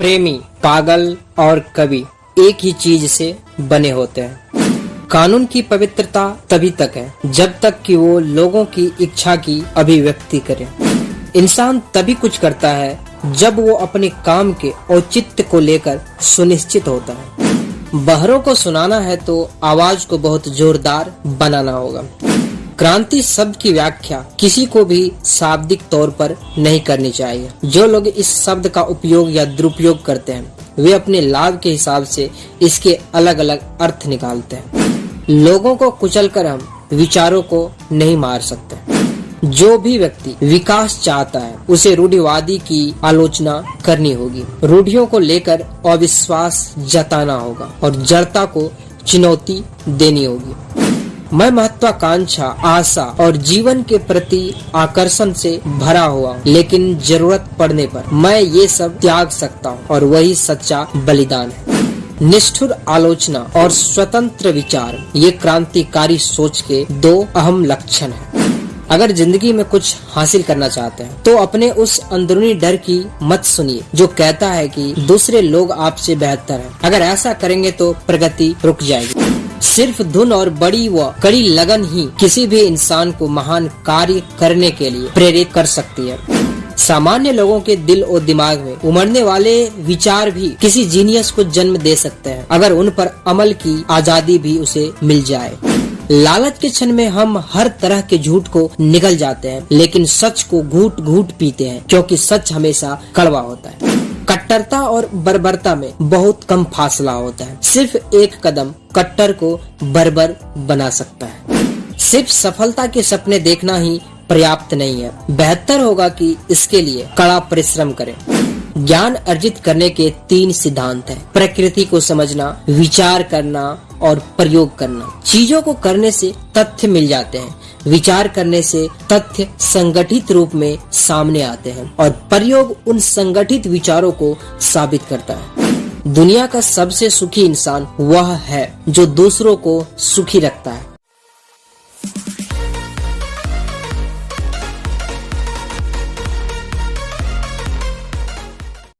प्रेमी, पागल और कवि एक ही चीज़ से बने होते हैं। कानून की पवित्रता तभी तक है, जब तक कि वो लोगों की इच्छा की अभिव्यक्ति करे। इंसान तभी कुछ करता है, जब वो अपने काम के औचित्य को लेकर सुनिश्चित होता है। बहरों को सुनाना है तो आवाज़ को बहुत जोरदार बनाना होगा। क्रांति शब्द की व्याख्या किसी को भी शाब्दिक तौर पर नहीं करनी चाहिए। जो लोग इस शब्द का उपयोग या दुरुपयोग करते हैं, वे अपने लाभ के हिसाब से इसके अलग अलग अर्थ निकालते हैं। लोगों को कुचलकर हम विचारों को नहीं मार सकते। जो भी व्यक्ति विकास चाहता है, उसे रूढ़िवादी की आलोचना करनी होगी। रूढ़ियों को लेकर अविश्वास जताना होगा और जड़ता को चुनौती देनी होगी। मैं महत्वाकांक्षा, आशा और जीवन के प्रति आकर्षण से भरा हुआ लेकिन ज़रूरत पड़ने पर मैं ये सब त्याग सकता हूँ और वही सच्चा बलिदान है निष्ठुर आलोचना और स्वतंत्र विचार, ये क्रांतिकारी सोच के दो अहम लक्षण हैं। अगर ज़िंदगी में कुछ हासिल करना चाहते हैं तो अपने उस अंदरूनी डर की मत सुनिए, जो कहता है कि दूसरे लोग आपसे बेहतर हैं। अगर ऐसा करेंगे तो प्रगति रुक जाएगी सिर्फ़ धुन और बड़ी व कड़ी लगन ही किसी भी इंसान को महान कार्य करने के लिए प्रेरित कर सकती है। सामान्य लोगों के दिल और दिमाग में उमड़ने वाले विचार भी किसी जीनियस को जन्म दे सकते हैं, अगर उन पर अमल की आज़ादी भी उसे मिल जाए। लालच के क्षण में हम हर तरह के झूठ को निकल जाते हैं, लेकिन सच को घूट घूट पीते हैं, क्योंकि सच हमेशा कड़वा होता है। कट्टरता और बर्बरता में बहुत कम फासला होता है। सिर्फ़ एक कदम कट्टर को बर्बर बना सकता है। सिर्फ़ सफलता के सपने देखना ही पर्याप्त नहीं है। बेहतर होगा कि इसके लिए कड़ा परिश्रम करें। ज्ञान अर्जित करने के तीन सिद्धांत हैं। प्रकृति को समझना, विचार करना और प्रयोग करना। चीज़ों को करने से तथ्य मिल जाते हैं। विचार करने से तथ्य संगठित रूप में सामने आते हैं और प्रयोग उन संगठित विचारों को साबित करता है। दुनिया का सबसे सुखी इंसान वह है जो दूसरों को सुखी रखता है।